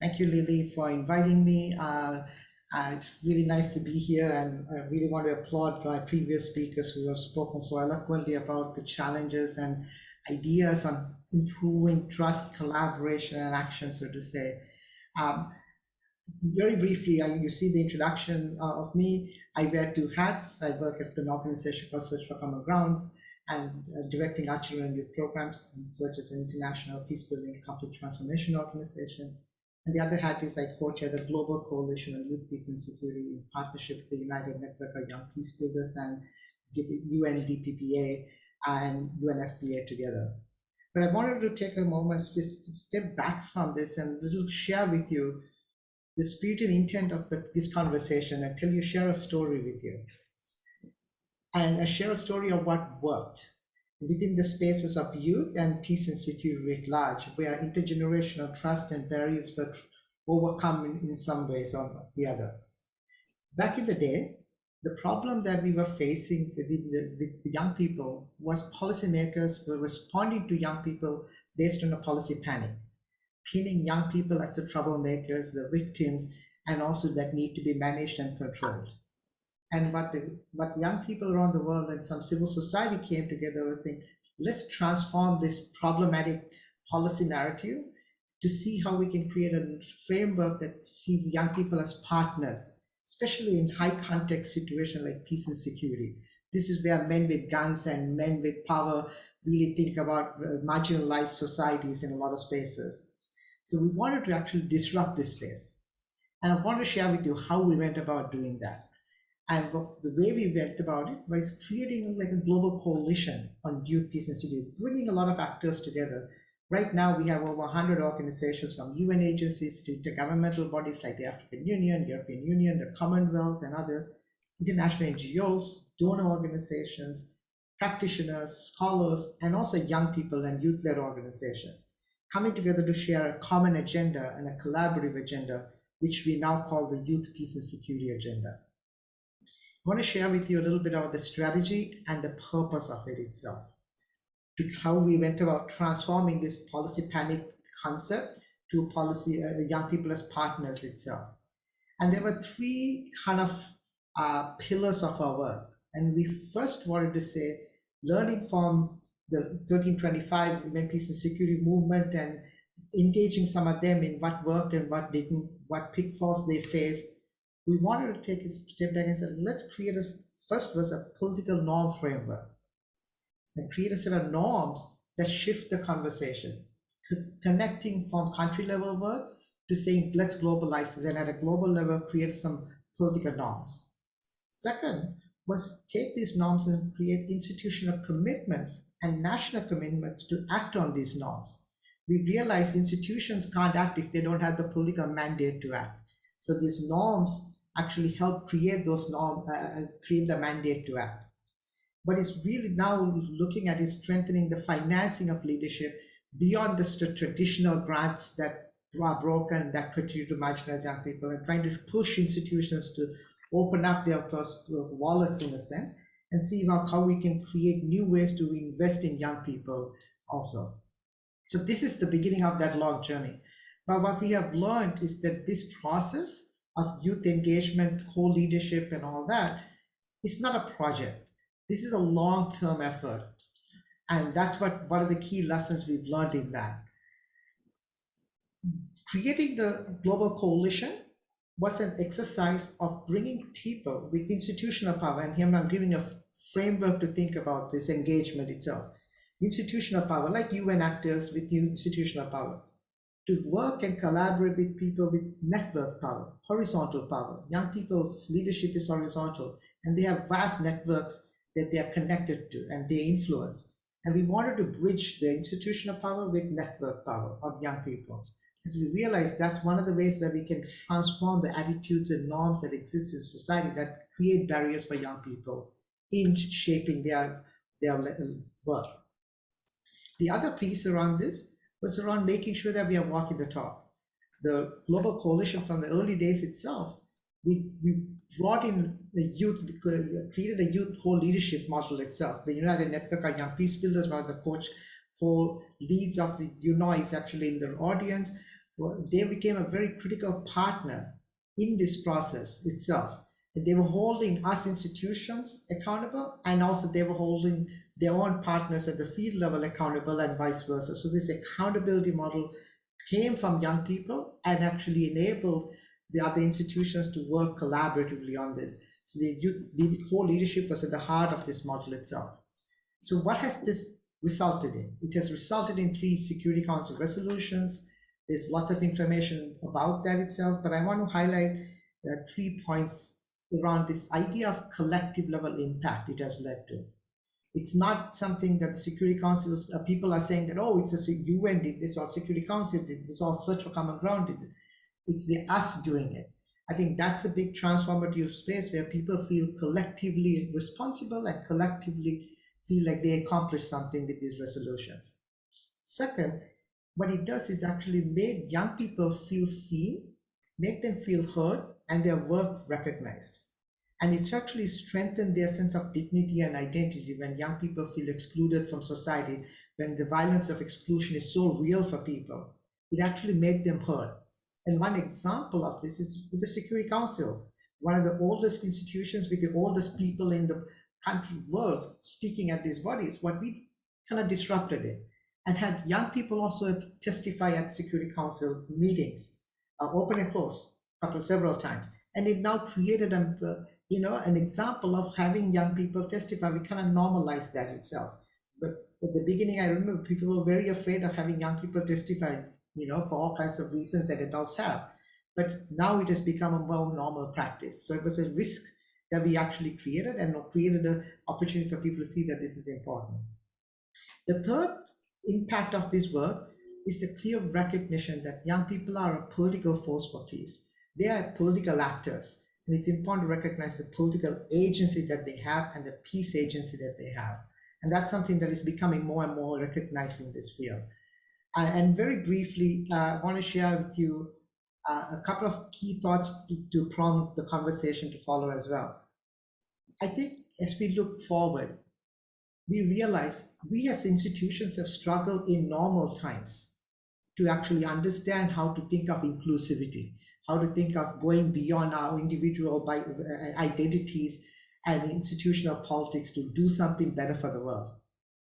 Thank you, Lily, for inviting me. Uh, uh, it's really nice to be here, and I really want to applaud my previous speakers who have spoken so eloquently about the challenges and ideas on improving trust, collaboration, and action, so to say. Um, very briefly, I, you see the introduction uh, of me. I wear two hats. I work at an organization called Search for Common Ground and uh, directing our children youth programs and Search as an international peace building conflict transformation organization. And the other hat is I co-chair the Global Coalition on Youth Peace and Security in partnership with the United Network of Young Peace Builders and UNDPPA and UNFPA together. But I wanted to take a moment to, step back from this and to share with you the spirit and intent of the, this conversation and tell you, share a story with you. And I share a story of what worked within the spaces of youth and peace and security at large, where intergenerational trust and barriers were overcome in, in some ways or the other. Back in the day, the problem that we were facing with, the, with young people was policymakers were responding to young people based on a policy panic, pinning young people as the troublemakers, the victims, and also that need to be managed and controlled and what the what young people around the world and some civil society came together was saying let's transform this problematic policy narrative to see how we can create a framework that sees young people as partners especially in high context situation like peace and security. This is where men with guns and men with power really think about uh, marginalized societies in a lot of spaces. So we wanted to actually disrupt this space. And i want to share with you how we went about doing that and the way we went about it was creating like a global coalition on youth peace and security, bringing a lot of actors together. Right now, we have over 100 organizations from UN agencies to intergovernmental bodies like the African Union, European Union, the Commonwealth, and others, international NGOs, donor organizations, practitioners, scholars, and also young people and youth-led organizations coming together to share a common agenda and a collaborative agenda, which we now call the Youth Peace and Security Agenda. I want to share with you a little bit about the strategy and the purpose of it itself, to how we went about transforming this policy panic concept to policy uh, young people as partners itself. And there were three kind of uh, pillars of our work. And we first wanted to say, learning from the 1325 Women, Peace and Security movement and engaging some of them in what worked and what didn't, what pitfalls they faced, we wanted to take a step back and say, let's create a first was a political norm framework and create a set of norms that shift the conversation, connecting from country level work to saying, let's globalize this and at a global level, create some political norms. Second was take these norms and create institutional commitments and national commitments to act on these norms. We realized institutions can't act if they don't have the political mandate to act. So these norms actually help create those norms, uh, uh, create the mandate to act. What is really now looking at is strengthening the financing of leadership beyond the traditional grants that are broken that continue to marginalize young people and trying to push institutions to open up their wallets in a sense and see how, how we can create new ways to invest in young people also. So this is the beginning of that long journey. But what we have learned is that this process of youth engagement, co-leadership and all that, it's not a project. This is a long-term effort. And that's what one of the key lessons we've learned in that. Creating the global coalition was an exercise of bringing people with institutional power, and here I'm giving a framework to think about this engagement itself. Institutional power, like UN actors with institutional power, to work and collaborate with people with network power, horizontal power. Young people's leadership is horizontal and they have vast networks that they are connected to and they influence. And we wanted to bridge the institutional power with network power of young people. As we realize that's one of the ways that we can transform the attitudes and norms that exist in society that create barriers for young people in shaping their, their work. The other piece around this was around making sure that we are walking the talk. The global coalition from the early days itself, we, we brought in the youth, created a youth co-leadership model itself. The United Network of Young Peace Builders, one of the coach co-leads of the UNOY is actually in the audience. they became a very critical partner in this process itself. They were holding us institutions accountable, and also they were holding their own partners at the field level accountable, and vice versa. So, this accountability model came from young people and actually enabled the other institutions to work collaboratively on this. So, the, the whole leadership was at the heart of this model itself. So, what has this resulted in? It has resulted in three Security Council resolutions. There's lots of information about that itself, but I want to highlight uh, three points around this idea of collective level impact it has led to. It's not something that Security Council uh, people are saying that, oh, it's a UN did this or Security Council did this or Search for Common Ground did this. It's the us doing it. I think that's a big transformative space where people feel collectively responsible and collectively feel like they accomplished something with these resolutions. Second, what it does is actually make young people feel seen, make them feel heard, and their work recognized. And it's actually strengthened their sense of dignity and identity when young people feel excluded from society, when the violence of exclusion is so real for people. It actually made them heard. And one example of this is the Security Council, one of the oldest institutions with the oldest people in the country world speaking at these bodies. What we kind of disrupted it and had young people also testify at Security Council meetings, uh, open and closed, several times, and it now created a uh, you know an example of having young people testify. We kind of normalized that itself. But at the beginning, I remember people were very afraid of having young people testify, you know, for all kinds of reasons that adults have. But now it has become a more normal practice. So it was a risk that we actually created and created an opportunity for people to see that this is important. The third impact of this work is the clear recognition that young people are a political force for peace. They are political actors, and it's important to recognize the political agency that they have and the peace agency that they have. And that's something that is becoming more and more recognized in this field. Uh, and very briefly, uh, I want to share with you uh, a couple of key thoughts to, to prompt the conversation to follow as well. I think as we look forward, we realize we as institutions have struggled in normal times to actually understand how to think of inclusivity, how to think of going beyond our individual uh, identities and institutional politics to do something better for the world.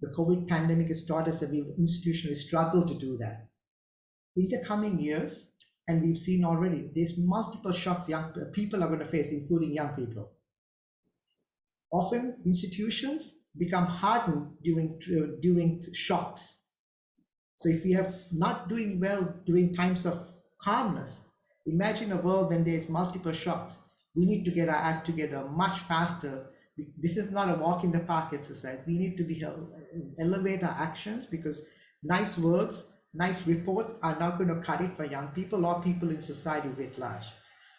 The COVID pandemic has taught us that we've institutionally struggle to do that. In the coming years, and we've seen already, there's multiple shocks young people are going to face, including young people. Often institutions become hardened during, uh, during shocks. So if we have not doing well during times of calmness, imagine a world when there's multiple shocks. We need to get our act together much faster. This is not a walk in the park exercise. We need to be uh, elevate our actions because nice words, nice reports are not going to cut it for young people or people in society writ large.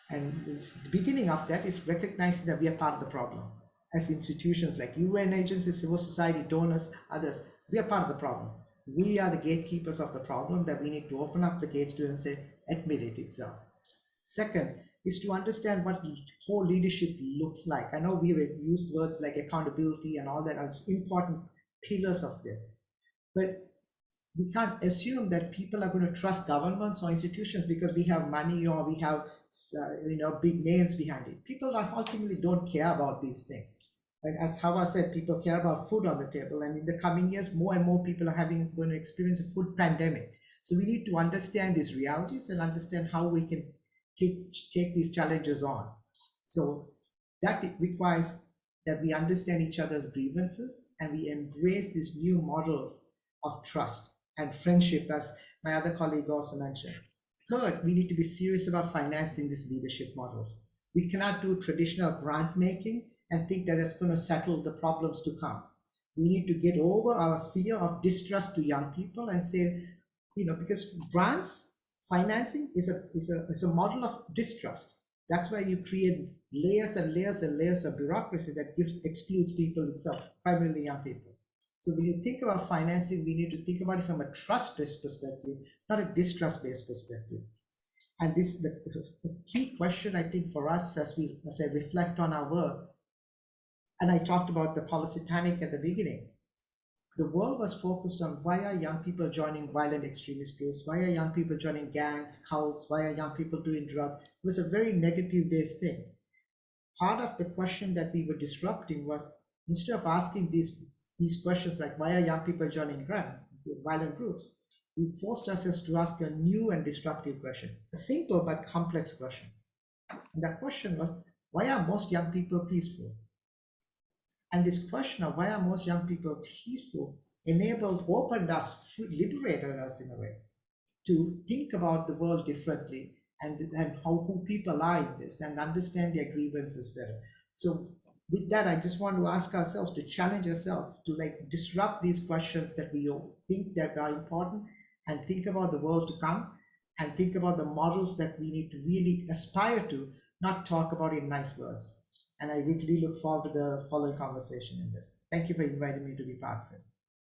And the beginning of that is recognizing that we are part of the problem as institutions like UN agencies, civil society, donors, others, we are part of the problem. We are the gatekeepers of the problem that we need to open up the gates to and say, admit it itself. Second is to understand what whole leadership looks like. I know we have used words like accountability and all that as important pillars of this, but we can't assume that people are going to trust governments or institutions because we have money or we have uh, you know big names behind it. People ultimately don't care about these things. Like as Hawa said, people care about food on the table, and in the coming years, more and more people are having going to experience a food pandemic. So we need to understand these realities and understand how we can take take these challenges on. So that requires that we understand each other's grievances and we embrace these new models of trust and friendship, as my other colleague also mentioned. Third, we need to be serious about financing these leadership models. We cannot do traditional grant making and think that it's going to settle the problems to come. We need to get over our fear of distrust to young people and say, you know, because grants financing is a, is a, is a model of distrust. That's why you create layers and layers and layers of bureaucracy that gives excludes people itself, primarily young people. So when you think about financing, we need to think about it from a trust-based perspective, not a distrust-based perspective. And this the, the key question I think for us as we as I reflect on our work, and I talked about the policy panic at the beginning. The world was focused on why are young people joining violent extremist groups? Why are young people joining gangs, cults? Why are young people doing drugs? It was a very negative based thing. Part of the question that we were disrupting was instead of asking these these questions like why are young people joining crime, violent groups, we forced ourselves to ask a new and disruptive question, a simple but complex question. And that question was, why are most young people peaceful? And this question of why are most young people peaceful enabled, opened us, liberated us in a way to think about the world differently and, and how who people are in this and understand their grievances better. So with that, I just want to ask ourselves to challenge ourselves to like disrupt these questions that we think that are important and think about the world to come and think about the models that we need to really aspire to, not talk about in nice words. And I really look forward to the following conversation in this. Thank you for inviting me to be part of it.